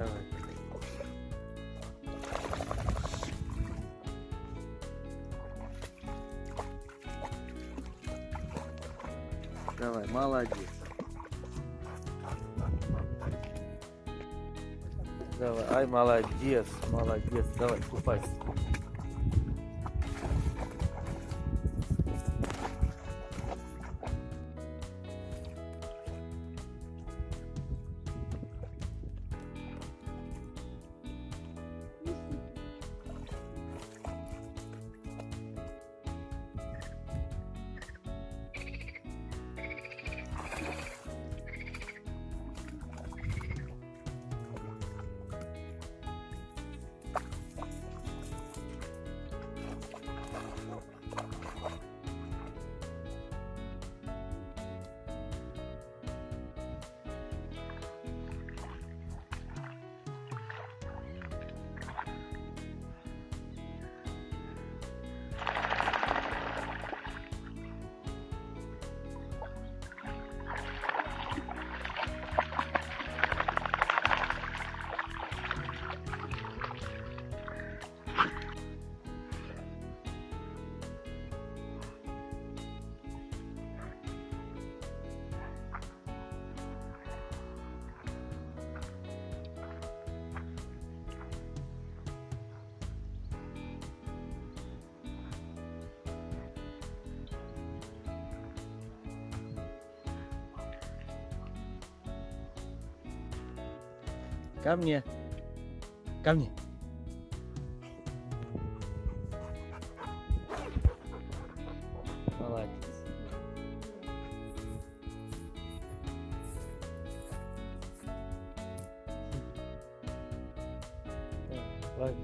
Давай. Давай, молодец. Давай, ай, молодец, молодец. Давай, купайся. Ко мне. Ко мне. Молодец. Давай.